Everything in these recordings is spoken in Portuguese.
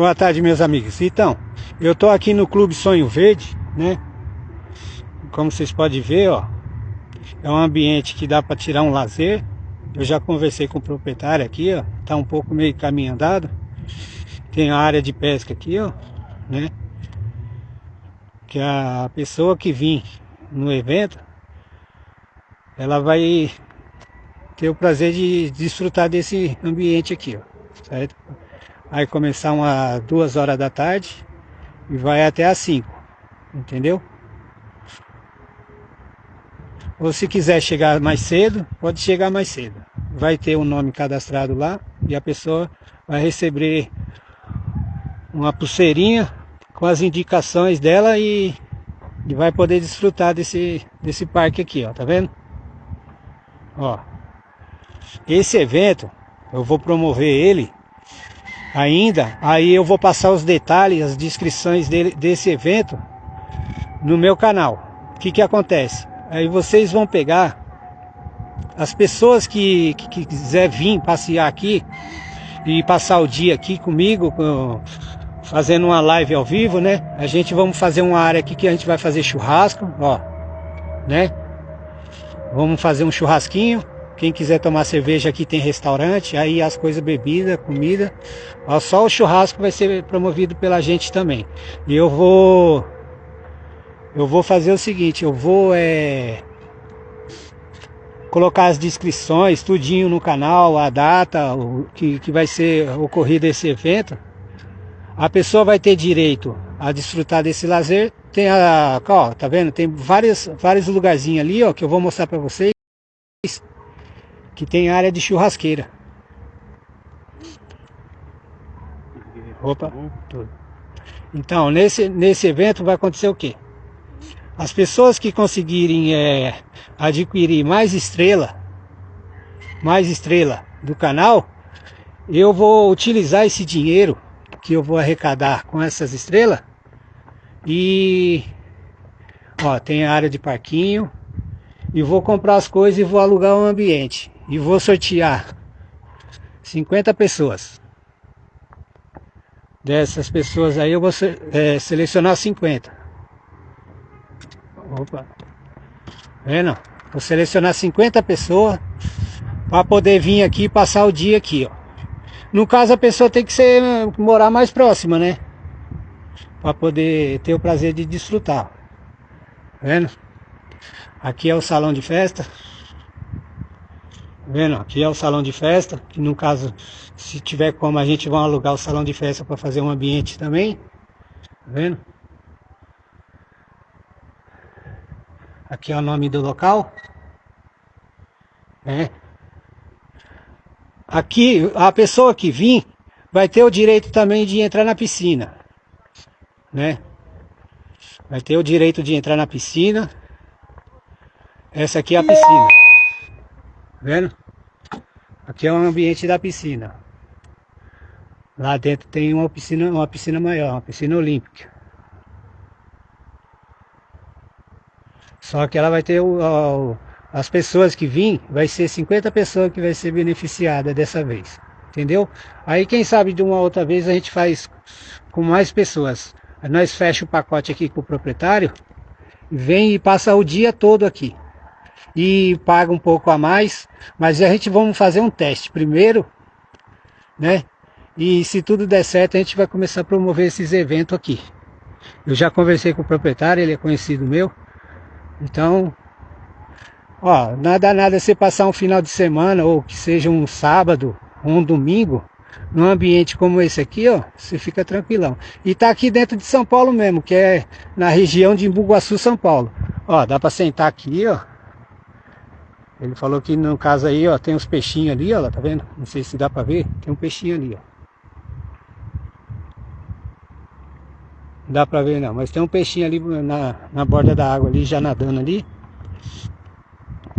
Boa tarde, meus amigos. Então, eu tô aqui no Clube Sonho Verde, né? Como vocês podem ver, ó, é um ambiente que dá para tirar um lazer. Eu já conversei com o proprietário aqui, ó, tá um pouco meio caminho andado. Tem a área de pesca aqui, ó, né? Que a pessoa que vir no evento, ela vai ter o prazer de desfrutar desse ambiente aqui, ó, certo? Vai começar umas duas horas da tarde e vai até às 5, entendeu? Ou se quiser chegar mais cedo, pode chegar mais cedo. Vai ter um nome cadastrado lá e a pessoa vai receber uma pulseirinha com as indicações dela e, e vai poder desfrutar desse, desse parque aqui, ó, tá vendo? Ó, esse evento eu vou promover ele ainda, aí eu vou passar os detalhes, as descrições dele, desse evento no meu canal. O que que acontece? Aí vocês vão pegar as pessoas que, que, que quiser vir passear aqui e passar o dia aqui comigo, com, fazendo uma live ao vivo, né? A gente vamos fazer uma área aqui que a gente vai fazer churrasco, ó, né? Vamos fazer um churrasquinho quem quiser tomar cerveja aqui tem restaurante, aí as coisas bebida, comida. Só o churrasco vai ser promovido pela gente também. E eu vou eu vou fazer o seguinte, eu vou é, colocar as descrições, tudinho no canal, a data o, que, que vai ser ocorrido esse evento. A pessoa vai ter direito a desfrutar desse lazer. Tem a, ó, tá vendo? Tem vários, vários lugarzinhos ali, ó, que eu vou mostrar para vocês que tem área de churrasqueira. Opa, tudo. Então, nesse, nesse evento vai acontecer o quê? As pessoas que conseguirem é, adquirir mais estrela, mais estrela do canal, eu vou utilizar esse dinheiro que eu vou arrecadar com essas estrelas e ó, tem a área de parquinho e vou comprar as coisas e vou alugar um ambiente e vou sortear 50 pessoas. Dessas pessoas aí eu vou é, selecionar 50. Opa. Vendo? Vou selecionar 50 pessoas para poder vir aqui passar o dia aqui, ó. No caso a pessoa tem que ser morar mais próxima, né? Para poder ter o prazer de desfrutar. Vendo? Aqui é o salão de festa. Vendo? Aqui é o salão de festa, que no caso, se tiver como, a gente vai alugar o salão de festa para fazer um ambiente também. Tá vendo? Aqui é o nome do local. É. Aqui, a pessoa que vir vai ter o direito também de entrar na piscina. Né? Vai ter o direito de entrar na piscina. Essa aqui é a piscina. Tá vendo? Aqui é o ambiente da piscina. Lá dentro tem uma piscina, uma piscina maior, uma piscina olímpica. Só que ela vai ter o, o, as pessoas que vêm, vai ser 50 pessoas que vai ser beneficiada dessa vez. Entendeu? Aí quem sabe de uma outra vez a gente faz com mais pessoas. Nós fecha o pacote aqui com o proprietário, vem e passa o dia todo aqui e paga um pouco a mais, mas a gente vamos fazer um teste primeiro, né? E se tudo der certo, a gente vai começar a promover esses eventos aqui. Eu já conversei com o proprietário, ele é conhecido meu. Então, ó, nada nada você passar um final de semana ou que seja um sábado ou um domingo num ambiente como esse aqui, ó, você fica tranquilão. E tá aqui dentro de São Paulo mesmo, que é na região de Imbuguaçu, São Paulo. Ó, dá para sentar aqui, ó. Ele falou que no caso aí, ó, tem uns peixinhos ali, ó, tá vendo? Não sei se dá pra ver, tem um peixinho ali, ó. Não dá pra ver não, mas tem um peixinho ali na, na borda da água ali, já nadando ali.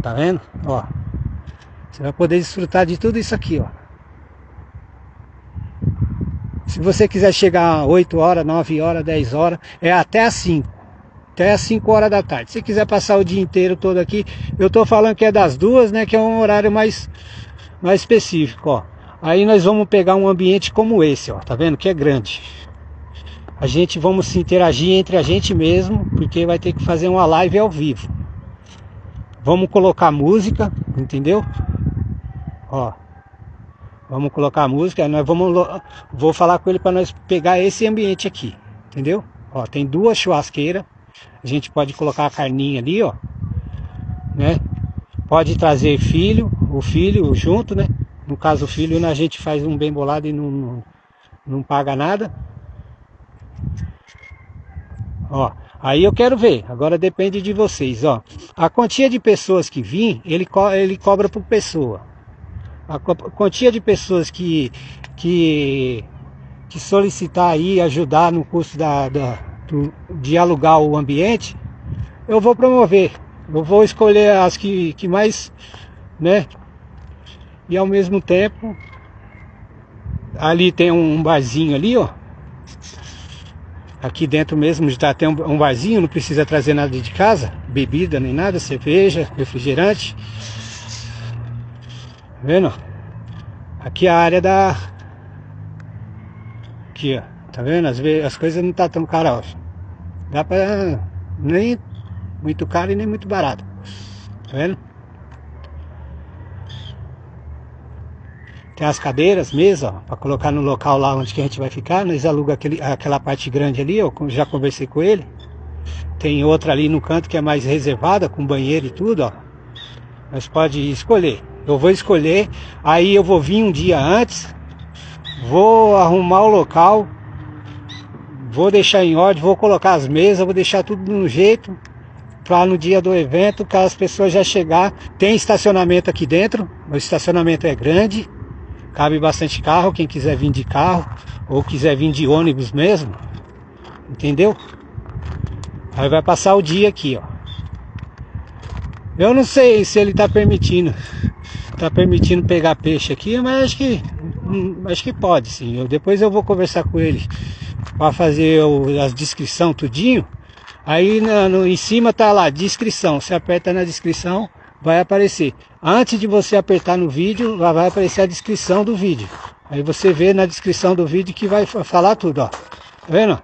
Tá vendo? Ó. Você vai poder desfrutar de tudo isso aqui, ó. Se você quiser chegar 8 horas, 9 horas, 10 horas, é até às 5 até as 5 horas da tarde. Se quiser passar o dia inteiro todo aqui, eu tô falando que é das duas, né? Que é um horário mais, mais específico, ó. Aí nós vamos pegar um ambiente como esse, ó, tá vendo que é grande. A gente vamos se interagir entre a gente mesmo, porque vai ter que fazer uma live ao vivo. Vamos colocar música, entendeu? Ó. Vamos colocar música, nós vamos vou falar com ele para nós pegar esse ambiente aqui, entendeu? Ó, tem duas churrasqueiras. A gente pode colocar a carninha ali, ó. Né? Pode trazer filho, o filho junto, né? No caso o filho, a gente faz um bem bolado e não, não, não paga nada. Ó, aí eu quero ver, agora depende de vocês, ó. A quantia de pessoas que vim, ele, co ele cobra por pessoa. A quantia de pessoas que, que, que solicitar aí, ajudar no custo da, da de alugar o ambiente, eu vou promover. Eu vou escolher as que, que mais, né? E ao mesmo tempo, ali tem um barzinho ali, ó. Aqui dentro mesmo já tem um barzinho, não precisa trazer nada de casa, bebida nem nada, cerveja, refrigerante. Tá vendo? Aqui é a área da. Aqui, ó. Tá vendo? As, as coisas não tá tão caras. Dá pra. Nem muito caro e nem muito barato. Tá vendo? Tem as cadeiras, mesa, para colocar no local lá onde que a gente vai ficar. Nós aluga aquele, aquela parte grande ali, eu já conversei com ele. Tem outra ali no canto que é mais reservada, com banheiro e tudo, ó. Mas pode escolher. Eu vou escolher, aí eu vou vir um dia antes, vou arrumar o local, vou deixar em ordem, vou colocar as mesas, vou deixar tudo no jeito, para no dia do evento, que as pessoas já chegar, tem estacionamento aqui dentro, o estacionamento é grande, Cabe bastante carro, quem quiser vir de carro ou quiser vir de ônibus mesmo. Entendeu? Aí vai passar o dia aqui, ó. Eu não sei se ele tá permitindo. Tá permitindo pegar peixe aqui, mas acho que hum, acho que pode sim. Eu, depois eu vou conversar com ele para fazer o, as descrição tudinho. Aí na, no, em cima tá lá, descrição. Você aperta na descrição, vai aparecer. Antes de você apertar no vídeo, vai aparecer a descrição do vídeo. Aí você vê na descrição do vídeo que vai falar tudo, ó. Tá vendo?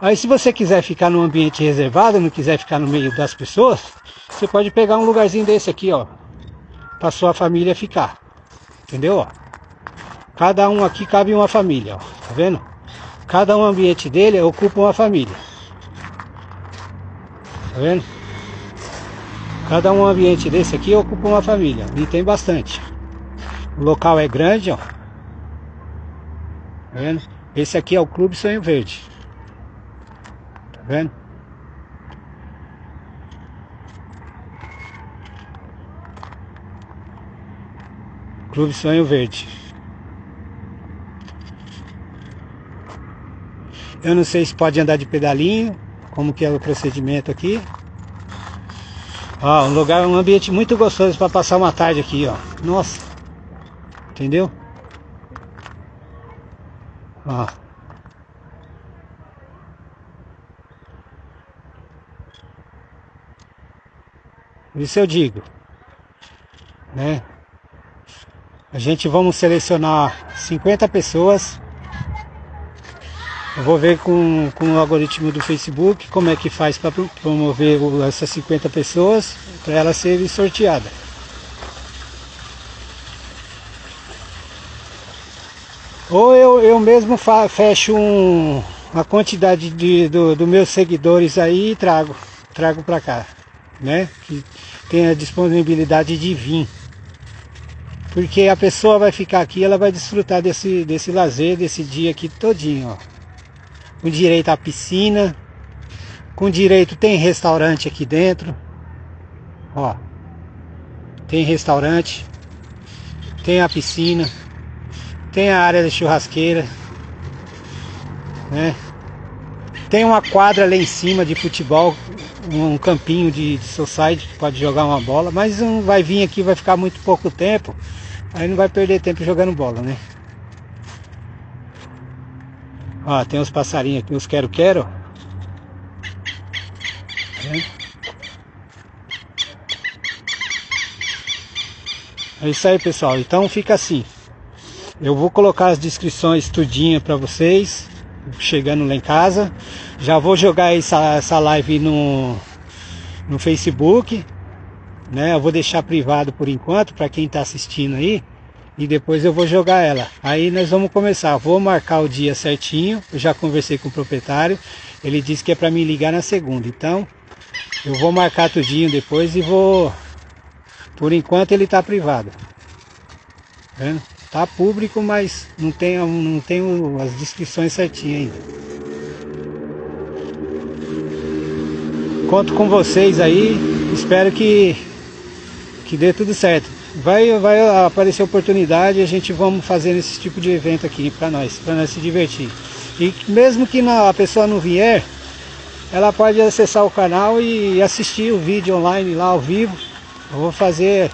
Aí se você quiser ficar num ambiente reservado, não quiser ficar no meio das pessoas, você pode pegar um lugarzinho desse aqui, ó. Pra sua família ficar. Entendeu, ó? Cada um aqui cabe uma família, ó. Tá vendo? Cada um ambiente dele ocupa uma família. Tá vendo? Cada um ambiente desse aqui ocupa uma família. E tem bastante. O local é grande, ó. Tá vendo? Esse aqui é o Clube Sonho Verde. Tá vendo? Clube Sonho Verde. Eu não sei se pode andar de pedalinho, como que é o procedimento aqui. Ó, um lugar, um ambiente muito gostoso para passar uma tarde aqui, ó. Nossa. Entendeu? Ó. Isso eu digo, né? A gente vamos selecionar 50 pessoas vou ver com, com o algoritmo do Facebook como é que faz para promover essas 50 pessoas para elas serem sorteadas. Ou eu, eu mesmo fecho um, a quantidade de, do, do meus seguidores aí e trago, trago para cá, né? Que tem a disponibilidade de vir. Porque a pessoa vai ficar aqui, ela vai desfrutar desse, desse lazer, desse dia aqui todinho, ó com direito à piscina, com direito tem restaurante aqui dentro, ó, tem restaurante, tem a piscina, tem a área da churrasqueira, né? Tem uma quadra lá em cima de futebol, um campinho de, de society pode jogar uma bola, mas não vai vir aqui, vai ficar muito pouco tempo, aí não vai perder tempo jogando bola, né? Ó, tem uns passarinhos aqui, uns quero-quero. É isso aí, pessoal. Então fica assim. Eu vou colocar as descrições tudinha para vocês, chegando lá em casa. Já vou jogar essa, essa live no, no Facebook, né? Eu vou deixar privado por enquanto para quem está assistindo aí e depois eu vou jogar ela. Aí nós vamos começar. Vou marcar o dia certinho. Eu já conversei com o proprietário. Ele disse que é para me ligar na segunda. Então eu vou marcar tudinho depois e vou. Por enquanto ele está privado. Tá vendo? Tá público, mas não tem, não tem as descrições certinhas ainda. Conto com vocês aí. Espero que, que dê tudo certo vai, vai aparecer oportunidade a gente vamos fazer esse tipo de evento aqui para nós, para nós se divertir. E mesmo que a pessoa não vier, ela pode acessar o canal e assistir o vídeo online lá ao vivo. Eu vou fazer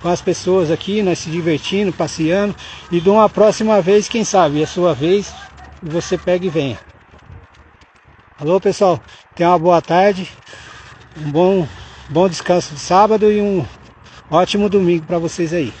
com as pessoas aqui, nós se divertindo, passeando. E de uma próxima vez, quem sabe, é a sua vez, você pega e venha. Alô pessoal, tenha uma boa tarde, um bom, bom descanso de sábado e um Ótimo domingo para vocês aí.